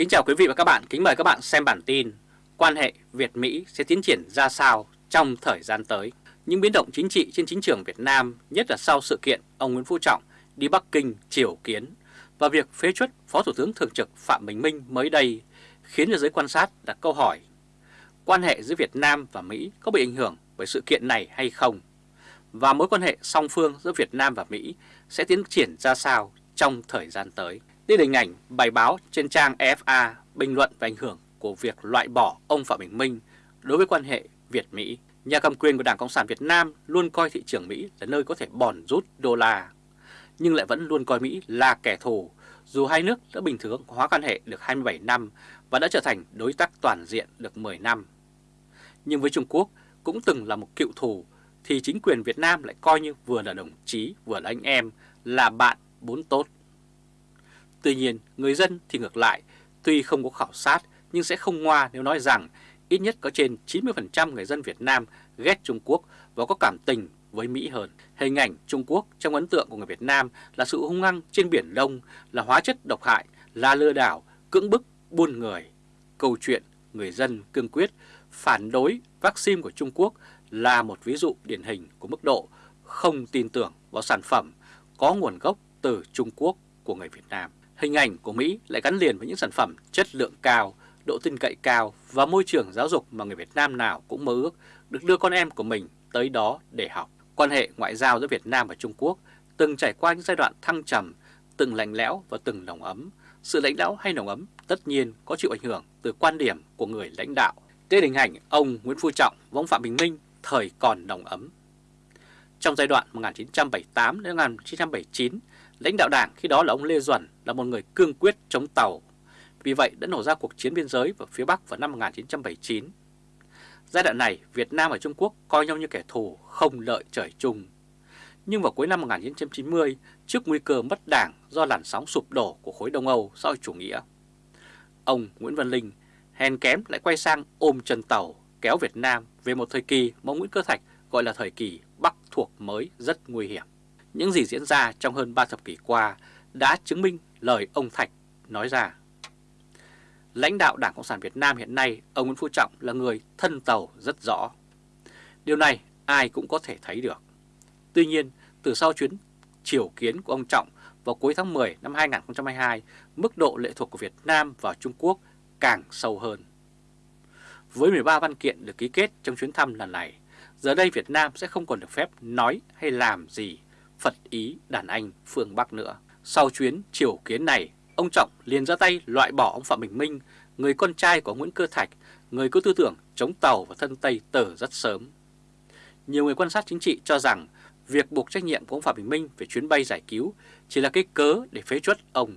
Kính chào quý vị và các bạn, kính mời các bạn xem bản tin Quan hệ Việt-Mỹ sẽ tiến triển ra sao trong thời gian tới Những biến động chính trị trên chính trường Việt Nam, nhất là sau sự kiện ông Nguyễn Phú Trọng đi Bắc Kinh triều kiến Và việc phế chuất Phó Thủ tướng Thường trực Phạm Bình Minh mới đây khiến cho giới quan sát đặt câu hỏi Quan hệ giữa Việt Nam và Mỹ có bị ảnh hưởng bởi sự kiện này hay không? Và mối quan hệ song phương giữa Việt Nam và Mỹ sẽ tiến triển ra sao trong thời gian tới? Đây là hình ảnh bài báo trên trang EFA bình luận về ảnh hưởng của việc loại bỏ ông Phạm Bình Minh đối với quan hệ Việt-Mỹ. Nhà cầm quyền của Đảng Cộng sản Việt Nam luôn coi thị trường Mỹ là nơi có thể bòn rút đô la, nhưng lại vẫn luôn coi Mỹ là kẻ thù, dù hai nước đã bình thường hóa quan hệ được 27 năm và đã trở thành đối tác toàn diện được 10 năm. Nhưng với Trung Quốc cũng từng là một cựu thù, thì chính quyền Việt Nam lại coi như vừa là đồng chí, vừa là anh em, là bạn bốn tốt. Tuy nhiên, người dân thì ngược lại, tuy không có khảo sát nhưng sẽ không ngoa nếu nói rằng ít nhất có trên 90% người dân Việt Nam ghét Trung Quốc và có cảm tình với Mỹ hơn. Hình ảnh Trung Quốc trong ấn tượng của người Việt Nam là sự hung hăng trên Biển Đông, là hóa chất độc hại, là lừa đảo, cưỡng bức, buôn người. Câu chuyện người dân cương quyết phản đối vaccine của Trung Quốc là một ví dụ điển hình của mức độ không tin tưởng vào sản phẩm có nguồn gốc từ Trung Quốc của người Việt Nam. Hình ảnh của Mỹ lại gắn liền với những sản phẩm chất lượng cao, độ tin cậy cao và môi trường giáo dục mà người Việt Nam nào cũng mơ ước được đưa con em của mình tới đó để học. Quan hệ ngoại giao giữa Việt Nam và Trung Quốc từng trải qua những giai đoạn thăng trầm, từng lạnh lẽo và từng nồng ấm. Sự lãnh đạo hay nồng ấm tất nhiên có chịu ảnh hưởng từ quan điểm của người lãnh đạo. Trên hình ảnh ông Nguyễn Phú Trọng và ông Phạm Bình Minh thời còn nồng ấm. Trong giai đoạn 1978 đến 1979, lãnh đạo đảng khi đó là ông Lê Duẩn là một người cương quyết chống Tàu. Vì vậy đã nổ ra cuộc chiến biên giới ở phía Bắc vào năm 1979. Giai đoạn này, Việt Nam và Trung Quốc coi nhau như kẻ thù không lợi trời chung. Nhưng vào cuối năm 1990, trước nguy cơ mất đảng do làn sóng sụp đổ của khối Đông Âu xã hội chủ nghĩa, ông Nguyễn Văn Linh hèn kém lại quay sang ôm chân tàu kéo Việt Nam về một thời kỳ mà Nguyễn Cơ Thạch gọi là thời kỳ thuộc mới rất nguy hiểm. Những gì diễn ra trong hơn 3 thập kỷ qua đã chứng minh lời ông Thạch nói ra. Lãnh đạo Đảng Cộng sản Việt Nam hiện nay, ông Nguyễn Phú Trọng là người thân tàu rất rõ. Điều này ai cũng có thể thấy được. Tuy nhiên, từ sau chuyến triều kiến của ông Trọng vào cuối tháng 10 năm 2022, mức độ lệ thuộc của Việt Nam vào Trung Quốc càng sâu hơn. Với 13 văn kiện được ký kết trong chuyến thăm lần này, giờ đây Việt Nam sẽ không còn được phép nói hay làm gì Phật ý đàn anh phương Bắc nữa. Sau chuyến triều kiến này, ông Trọng liền ra tay loại bỏ ông Phạm Bình Minh, người con trai của Nguyễn Cơ Thạch, người có tư tưởng chống Tàu và thân Tây từ rất sớm. Nhiều người quan sát chính trị cho rằng việc buộc trách nhiệm của ông Phạm Bình Minh về chuyến bay giải cứu chỉ là cái cớ để phế chuất ông.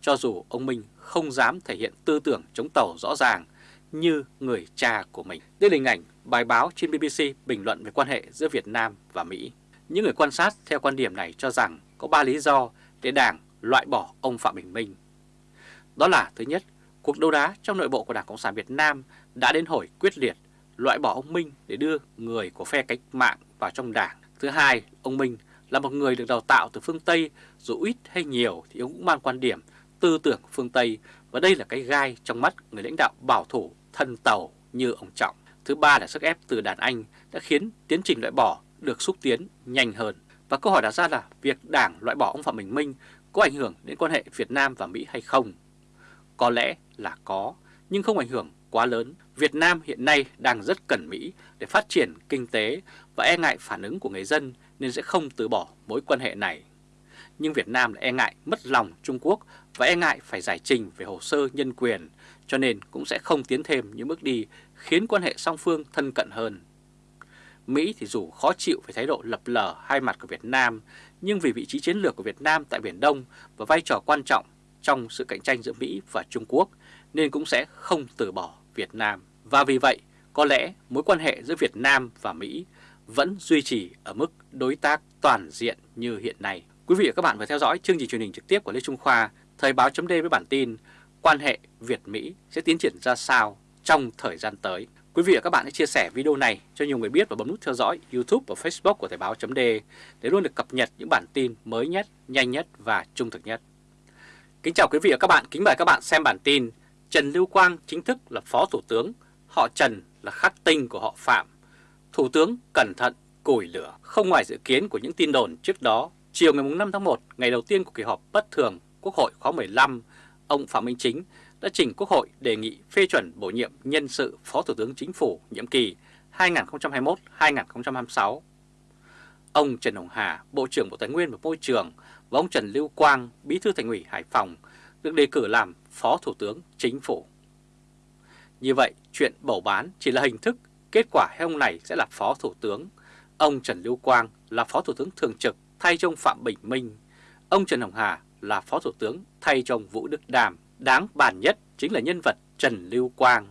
Cho dù ông Minh không dám thể hiện tư tưởng chống Tàu rõ ràng như người cha của mình. Đây là hình ảnh bài báo trên BBC bình luận về quan hệ giữa Việt Nam và Mỹ. Những người quan sát theo quan điểm này cho rằng có 3 lý do để Đảng loại bỏ ông Phạm Bình Minh. Đó là thứ nhất, cuộc đấu đá trong nội bộ của Đảng Cộng sản Việt Nam đã đến hồi quyết liệt loại bỏ ông Minh để đưa người của phe cách mạng vào trong đảng. Thứ hai, ông Minh là một người được đào tạo từ phương Tây, dù ít hay nhiều thì ông cũng mang quan điểm tư tưởng phương Tây và đây là cái gai trong mắt người lãnh đạo bảo thủ thân tàu như ông Trọng. Thứ ba là sức ép từ đàn Anh đã khiến tiến trình loại bỏ được xúc tiến nhanh hơn. Và câu hỏi đặt ra là việc Đảng loại bỏ ông Phạm Bình Minh có ảnh hưởng đến quan hệ Việt Nam và Mỹ hay không? Có lẽ là có, nhưng không ảnh hưởng quá lớn. Việt Nam hiện nay đang rất cần Mỹ để phát triển kinh tế và e ngại phản ứng của người dân nên sẽ không từ bỏ mối quan hệ này. Nhưng Việt Nam lại e ngại mất lòng Trung Quốc và e ngại phải giải trình về hồ sơ nhân quyền, cho nên cũng sẽ không tiến thêm những bước đi khiến quan hệ song phương thân cận hơn. Mỹ thì dù khó chịu về thái độ lập lờ hai mặt của Việt Nam, nhưng vì vị trí chiến lược của Việt Nam tại Biển Đông và vai trò quan trọng trong sự cạnh tranh giữa Mỹ và Trung Quốc, nên cũng sẽ không từ bỏ Việt Nam. Và vì vậy, có lẽ mối quan hệ giữa Việt Nam và Mỹ vẫn duy trì ở mức đối tác toàn diện như hiện nay. Quý vị và các bạn vừa theo dõi chương trình truyền hình trực tiếp của Lê Trung Khoa, Thời báo chấm với bản tin quan hệ Việt-Mỹ sẽ tiến triển ra sao trong thời gian tới. Quý vị và các bạn hãy chia sẻ video này cho nhiều người biết và bấm nút theo dõi YouTube và Facebook của Thời báo d để luôn được cập nhật những bản tin mới nhất, nhanh nhất và trung thực nhất. Kính chào quý vị và các bạn, kính mời các bạn xem bản tin Trần Lưu Quang chính thức là Phó Thủ tướng, họ Trần là khắc tinh của họ Phạm. Thủ tướng cẩn thận củi lửa, không ngoài dự kiến của những tin đồn trước đó. Chiều ngày 5 tháng 1, ngày đầu tiên của kỳ họp bất thường Quốc hội khóa 15, ông Phạm Minh Chính đã trình Quốc hội đề nghị phê chuẩn bổ nhiệm nhân sự Phó Thủ tướng Chính phủ nhiệm kỳ 2021-2026. Ông Trần Hồng Hà, Bộ trưởng Bộ Tài nguyên và Môi trường và ông Trần Lưu Quang, Bí thư Thành ủy Hải Phòng được đề cử làm Phó Thủ tướng Chính phủ. Như vậy, chuyện bầu bán chỉ là hình thức, kết quả hay ông này sẽ là Phó Thủ tướng. Ông Trần Lưu Quang là Phó Thủ tướng Thường trực thay cho ông Phạm Bình Minh. Ông Trần Hồng Hà là Phó Thủ tướng thay cho ông Vũ Đức Đàm. Đáng bàn nhất chính là nhân vật Trần Lưu Quang,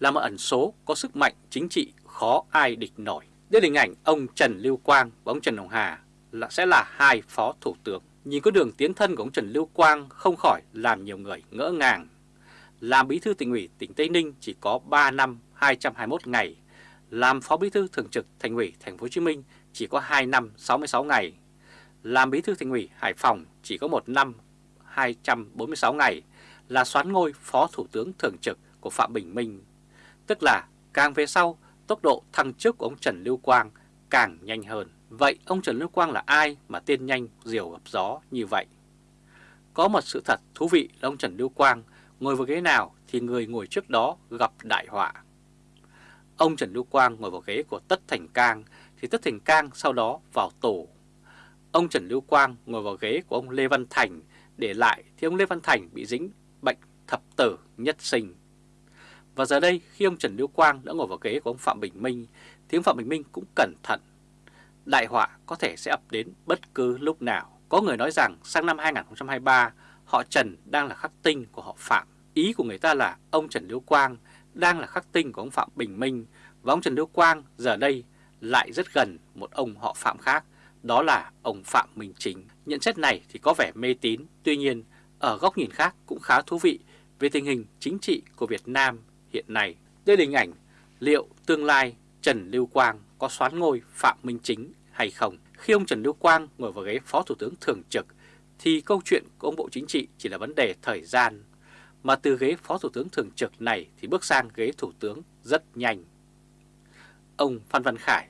là một ẩn số có sức mạnh chính trị khó ai địch nổi. Đây là hình ảnh ông Trần Lưu Quang và ông Trần Hồng Hà là sẽ là hai Phó Thủ tướng. Nhìn có đường tiến thân của ông Trần Lưu Quang không khỏi làm nhiều người ngỡ ngàng. Làm bí thư tỉnh ủy tỉnh Tây Ninh chỉ có 3 năm 221 ngày, làm phó bí thư thường trực thành ủy thành phố Hồ Chí Minh chỉ có 2 năm 66 ngày, làm bí thư thành ủy Hải Phòng chỉ có một năm 246 ngày, là xoán ngôi phó thủ tướng thường trực của Phạm Bình Minh. Tức là càng về sau, tốc độ thăng chức của ông Trần Lưu Quang càng nhanh hơn. Vậy ông Trần Lưu Quang là ai mà tên nhanh diều gặp gió như vậy? Có một sự thật thú vị là ông Trần Lưu Quang ngồi vào ghế nào thì người ngồi trước đó gặp đại họa. Ông Trần Lưu Quang ngồi vào ghế của Tất Thành Cang thì Tất Thành Cang sau đó vào tù. Ông Trần Lưu Quang ngồi vào ghế của ông Lê Văn Thành để lại thì ông Lê Văn Thành bị dính bệnh thập tử nhất sinh. Và giờ đây khi ông Trần Lưu Quang đã ngồi vào ghế của ông Phạm Bình Minh thì ông Phạm Bình Minh cũng cẩn thận. Đại họa có thể sẽ ập đến bất cứ lúc nào. Có người nói rằng sang năm 2023 họ Trần đang là khắc tinh của họ Phạm. Ý của người ta là ông Trần Lưu Quang đang là khắc tinh của ông Phạm Bình Minh và ông Trần Lưu Quang giờ đây lại rất gần một ông họ Phạm khác, đó là ông Phạm Minh Chính. Nhận xét này thì có vẻ mê tín, tuy nhiên ở góc nhìn khác cũng khá thú vị về tình hình chính trị của Việt Nam hiện nay. Đây là hình ảnh liệu tương lai Trần Lưu Quang có xoán ngôi Phạm Minh Chính hay không. Khi ông Trần Lưu Quang ngồi vào ghế Phó Thủ tướng Thường trực thì câu chuyện của ông Bộ Chính trị chỉ là vấn đề thời gian. Mà từ ghế Phó Thủ tướng Thường trực này thì bước sang ghế Thủ tướng rất nhanh. Ông Phan Văn Khải,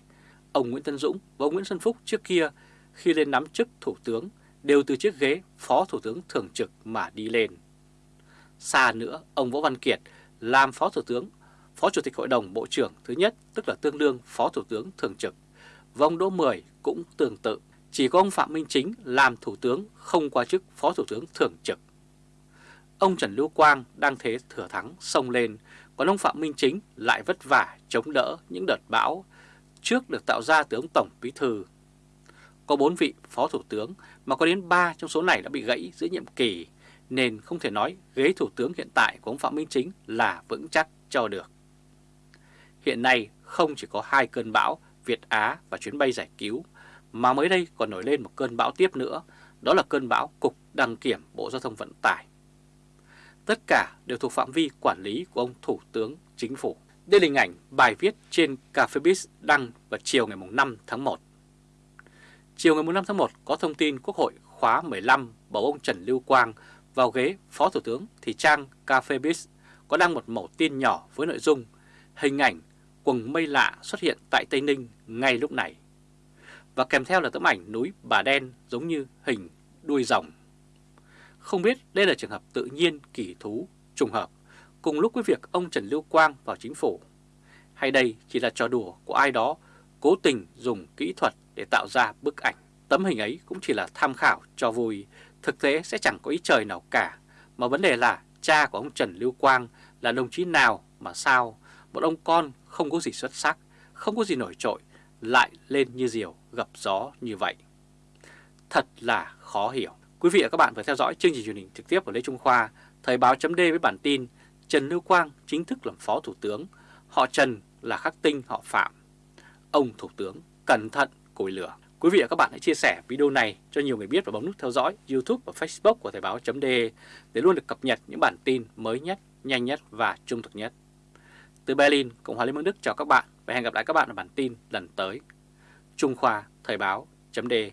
ông Nguyễn Tân Dũng và ông Nguyễn Xuân Phúc trước kia khi lên nắm chức Thủ tướng đều từ chiếc ghế Phó Thủ tướng Thường trực mà đi lên. Xa nữa, ông Võ Văn Kiệt làm Phó Thủ tướng, Phó Chủ tịch Hội đồng Bộ trưởng thứ nhất, tức là tương đương Phó Thủ tướng Thường trực. Và ông Đỗ Mười cũng tương tự, chỉ có ông Phạm Minh Chính làm Thủ tướng không qua chức Phó Thủ tướng Thường trực. Ông Trần Lưu Quang đang thế thừa thắng sông lên, còn ông Phạm Minh Chính lại vất vả chống đỡ những đợt bão trước được tạo ra từ ông Tổng Bí Thư. Có 4 vị Phó Thủ tướng mà có đến 3 trong số này đã bị gãy giữa nhiệm kỳ, nên không thể nói ghế Thủ tướng hiện tại của ông Phạm Minh Chính là vững chắc cho được. Hiện nay không chỉ có hai cơn bão Việt Á và chuyến bay giải cứu, mà mới đây còn nổi lên một cơn bão tiếp nữa, đó là cơn bão Cục Đăng Kiểm Bộ Giao thông Vận tải. Tất cả đều thuộc phạm vi quản lý của ông Thủ tướng Chính phủ. Đây là hình ảnh bài viết trên Cafebiz đăng vào chiều ngày 5 tháng 1. Chiều ngày 5 tháng 1 có thông tin Quốc hội khóa 15 bầu ông Trần Lưu Quang vào ghế Phó Thủ tướng thì trang Cafebiz có đăng một mẫu tin nhỏ với nội dung hình ảnh quần mây lạ xuất hiện tại Tây Ninh ngay lúc này. Và kèm theo là tấm ảnh núi Bà Đen giống như hình đuôi rồng. Không biết đây là trường hợp tự nhiên kỳ thú, trùng hợp, cùng lúc với việc ông Trần Lưu Quang vào chính phủ. Hay đây chỉ là trò đùa của ai đó cố tình dùng kỹ thuật để tạo ra bức ảnh. Tấm hình ấy cũng chỉ là tham khảo cho vui, thực tế sẽ chẳng có ý trời nào cả. Mà vấn đề là cha của ông Trần Lưu Quang là đồng chí nào mà sao một ông con không có gì xuất sắc, không có gì nổi trội, lại lên như diều gặp gió như vậy. Thật là khó hiểu. Quý vị và các bạn vừa theo dõi chương trình truyền hình trực tiếp của Lê Trung Khoa, Thời báo chấm với bản tin Trần Lưu Quang chính thức làm Phó Thủ tướng, họ Trần là khắc tinh họ Phạm. Ông Thủ tướng cẩn thận cùi lửa. Quý vị và các bạn hãy chia sẻ video này cho nhiều người biết và bấm nút theo dõi YouTube và Facebook của Thời báo.de để luôn được cập nhật những bản tin mới nhất, nhanh nhất và trung thực nhất. Từ Berlin, Cộng hòa Liên bang Đức chào các bạn và hẹn gặp lại các bạn ở bản tin lần tới. Trung Khoa Thời báo.de